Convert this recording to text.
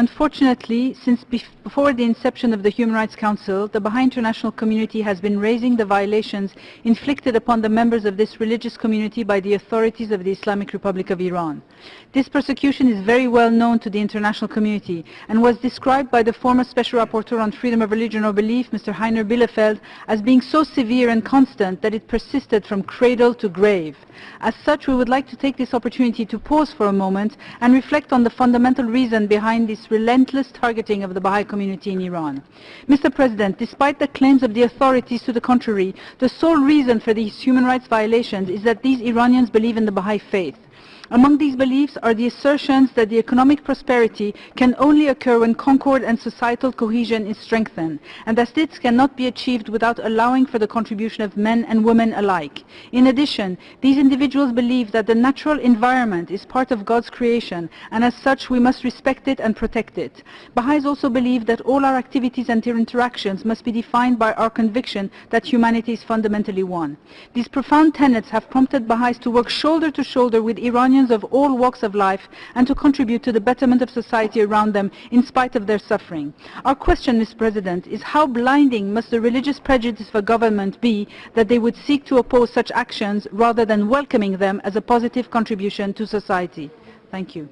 Unfortunately, since before the inception of the Human Rights Council, the Baha'i international community has been raising the violations inflicted upon the members of this religious community by the authorities of the Islamic Republic of Iran. This persecution is very well known to the international community and was described by the former Special Rapporteur on Freedom of Religion or Belief, Mr. Heiner Bielefeldt, as being so severe and constant that it persisted from cradle to grave. As such, we would like to take this opportunity to pause for a moment and reflect on the fundamental reason behind this relentless targeting of the Baha'i community in Iran. Mr. President, despite the claims of the authorities to the contrary, the sole reason for these human rights violations is that these Iranians believe in the Baha'i faith. Among these beliefs are the assertions that the economic prosperity can only occur when concord and societal cohesion is strengthened, and that this cannot be achieved without allowing for the contribution of men and women alike. In addition, these individuals believe that the natural environment is part of God's creation, and as such we must respect it and protect it. Baha'is also believe that all our activities and interactions must be defined by our conviction that humanity is fundamentally one. These profound tenets have prompted Baha'is to work shoulder to shoulder with Of all walks of life and to contribute to the betterment of society around them in spite of their suffering. Our question, Mr. President, is how blinding must the religious prejudice of a government be that they would seek to oppose such actions rather than welcoming them as a positive contribution to society? Thank you.